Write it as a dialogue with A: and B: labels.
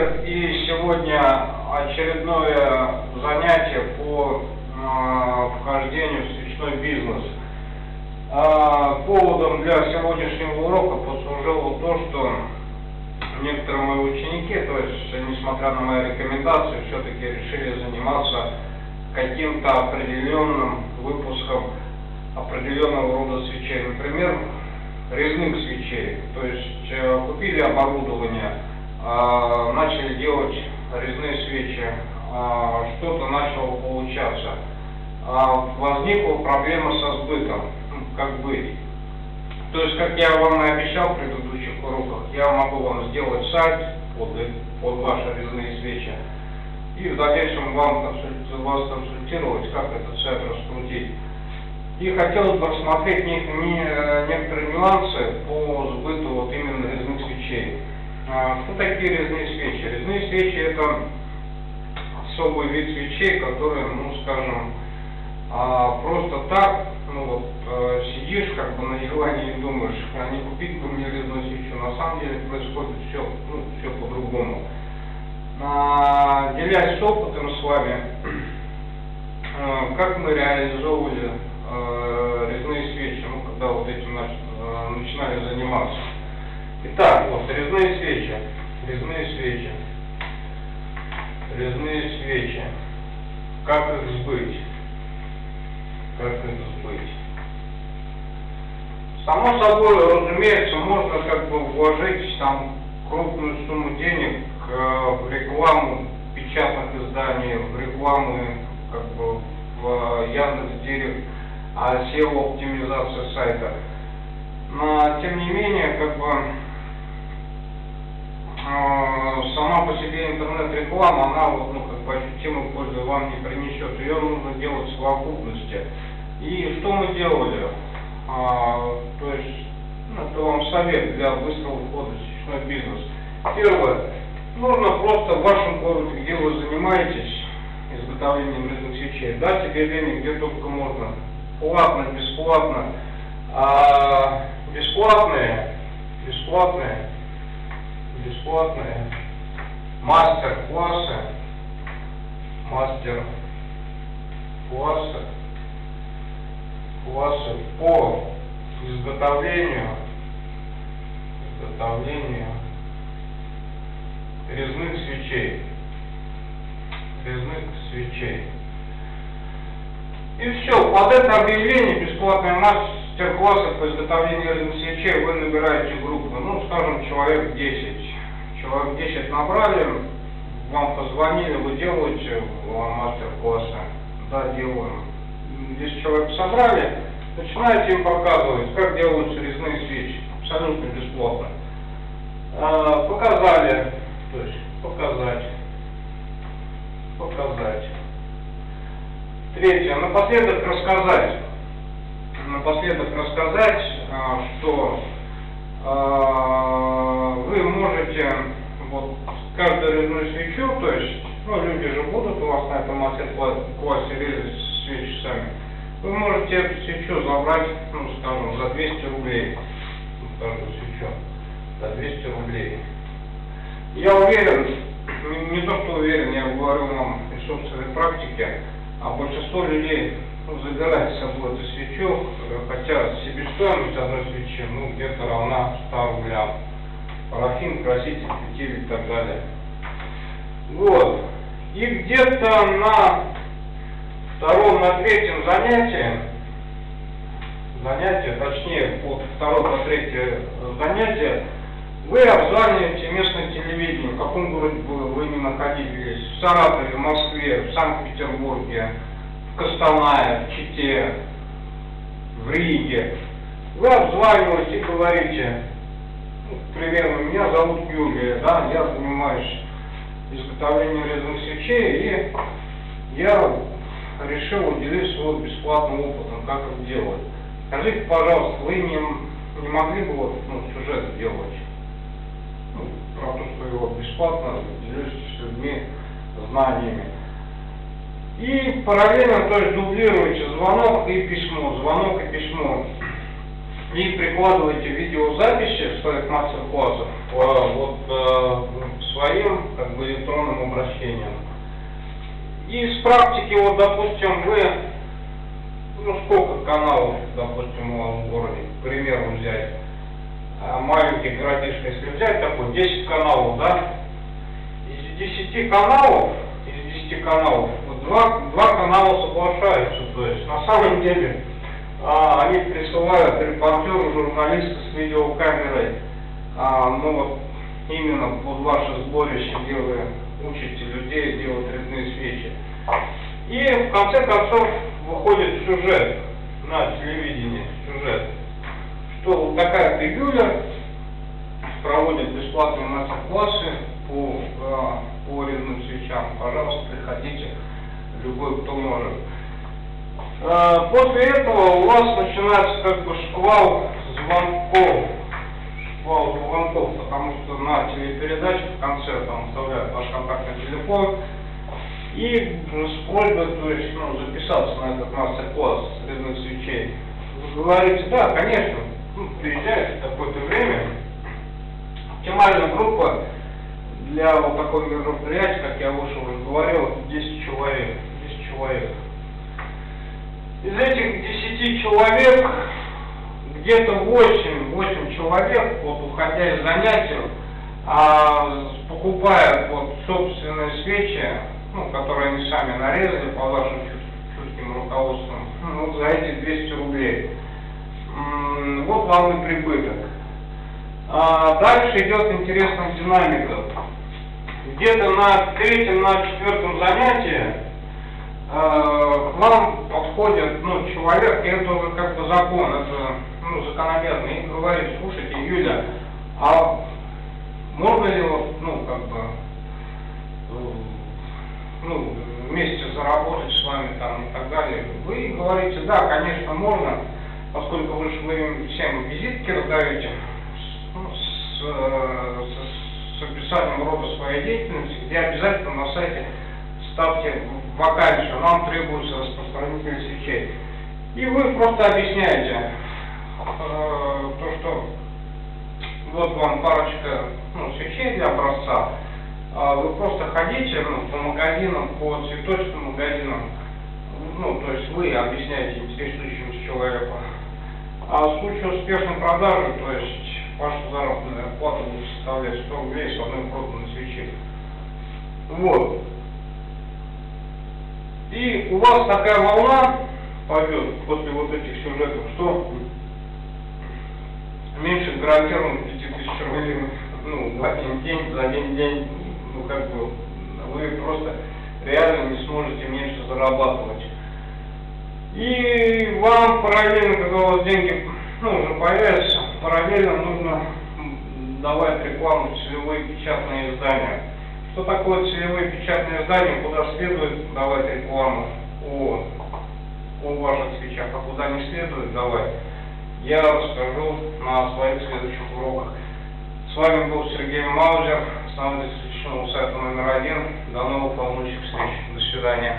A: вечер и сегодня очередное занятие по э, вхождению в свечной бизнес. Э, поводом для сегодняшнего урока послужило то, что некоторые мои ученики, то есть несмотря на мои рекомендации, все-таки решили заниматься каким-то определенным выпуском определенного рода свечей. Например, резных свечей. То есть э, купили оборудование, начали делать резные свечи, э, что-то начало получаться. Возникла проблема со сбытом, ну, как быть. То есть, как я вам и обещал в предыдущих уроках, я могу вам сделать сайт под, под ваши резные свечи и в дальнейшем вам вас консультировать, как этот сайт раскрутить. И хотелось бы рассмотреть не, не, некоторые нюансы по сбыту вот именно резных свечей. А, что такие резные свечи? Резные свечи это особый вид свечей, которые, ну скажем, а, просто так, ну вот, а, сидишь как бы на диване и думаешь, а не купить бы мне резную свечу. На самом деле происходит все, ну, все по-другому. А, делясь опытом с вами, а, как мы реализовывали э, резные свечи, ну, когда вот этим нач, э, начинали заниматься. Итак, вот резные свечи, резные свечи, резные свечи. Как их сбыть? Как их сбыть? Само собой, разумеется, можно как бы вложить там крупную сумму денег э, в рекламу печатных изданий, в рекламу как бы в Яндекс Директ а SEO-оптимизация сайта. Но, тем не менее, как бы, сама по себе интернет-реклама, она ну, как бы ощутимую пользу вам не принесет. Ее нужно делать в совокупности. И что мы делали? А, то есть, ну, это вам совет для быстрого входа в сетевой бизнес. Первое. Нужно просто в вашем городе, где вы занимаетесь изготовлением резных свечей, дать денег где только можно платно, бесплатно. А бесплатные, бесплатные, бесплатные. Мастер-классы, мастер-классы, классы. По изготовлению, изготовлению резных свечей, резных свечей. И все, под это объявление бесплатной мастер-класса по изготовлению резных свечей вы набираете группу, ну, скажем, человек 10. Человек 10 набрали, вам позвонили, вы делаете мастер-классы. Да, делаем. 10 человек собрали, начинаете им показывать, как делаются резные свечи. Абсолютно бесплатно. А, показали, то есть показать, показать. Третье. Напоследок рассказать. Напоследок рассказать, а, что вы можете вот каждую резную свечу, то есть, ну, люди же будут у вас на этом мастер-классе резать свечи сами, вы можете эту свечу забрать, ну, скажем, за 200 рублей. Каждую свечу. За 200 рублей. Я уверен, не то что уверен, я говорю вам из собственной практики, а большинство людей ну, забирает с собой эту свечу, хотя себестоимость одной свечи ну, где-то равна 100 рублям. Парафин, краситель, фитиль и так далее. Вот. И где-то на втором, на третьем занятии, занятие, точнее, от второго по третье занятие, вы обзваниваете местное телевидение, в каком городе вы ни находились, в Саратове, в Москве, в Санкт-Петербурге, в Костанае, в Чите, в Риге. Вы обзваниваете и говорите, ну, к примеру, меня зовут Юлия, да, я занимаюсь изготовлением резных свечей, и я решил уделить свой бесплатным опытом, как это делать. Скажите, пожалуйста, вы не, не могли бы вот, ну, сюжет сделать? ну, про то, что его бесплатно делюсь с людьми знаниями. И параллельно, то есть дублируете звонок и письмо, звонок и письмо. и прикладываете видеозаписи своих мастер-классов э, вот э, своим как бы электронным обращением. И с практики, вот, допустим, вы, ну, сколько каналов, допустим, у вас в городе, к примеру, взять, а, маленький городишко, если взять такой, 10 каналов, да, из 10 каналов, из 10 каналов, два, два канала соглашаются, то есть, на самом деле, а, они присылают репортеру, журналиста с видеокамерой, а, ну вот, именно под ваше сборище, где вы учите людей делать резные свечи. И в конце концов выходит сюжет на телевидении, сюжет, что вот такая-то Юля проводит бесплатные мастер-классы по, э, по резным свечам. Пожалуйста, приходите, любой, кто может. Э, после этого у вас начинается как бы шквал звонков. Шквал звонков, потому что на телепередаче в конце там вставляют ваш контактный телефон, и с просьбой, то есть, ну, записаться на этот мастер-класс резных свечей. Вы говорите, да, конечно, ну, приезжайте в такое-то время. Оптимальная группа для вот такого мероприятия, как я выше уже говорил, 10 человек. 10 человек. Из этих 10 человек, где-то 8, 8 человек, вот уходя из занятий, а, покупая вот собственные свечи, ну, которые они сами нарезали по вашим чутким руководствам, ну, за эти 200 рублей. Вот вам и прибыток. А дальше идет интересная динамика. Где-то на третьем, на четвертом занятии э, к вам подходит ну, человек, и это как бы закон, это ну, закономерно, и говорит, слушайте, Юля, а можно ли вот, ну, как бы, ну, вместе заработать с вами там и так далее. Вы говорите, да, конечно, можно, поскольку вы же вы всем визитки раздаете ну, с, э, с, с описанием рода своей деятельности, где обязательно на сайте ставьте вакансию, нам требуется распространитель свечей. И вы просто объясняете э, то, что вот вам парочка ну, свечей для образца, а вы просто ходите ну, по магазинам, по цветочным магазинам, ну, то есть вы объясняете интересующимся человеку. А в случае успешной продажи, то есть ваша заработная плата будет составлять 100 рублей с одной проданной свечи. Вот. И у вас такая волна пойдет после вот этих сюжетов, что меньше гарантированно 5000 рублей ну, в один день, за один день ну как бы вы просто реально не сможете меньше зарабатывать. И вам параллельно, когда у вас деньги ну, уже появятся, параллельно нужно давать рекламу целевые печатные издания. Что такое целевые печатные издания, куда следует давать рекламу о, о ваших свечах, а куда не следует давать, я расскажу на своих следующих уроках. С вами был Сергей Маузер, основатель священного сайта номер один. До новых волнующих встреч. До свидания.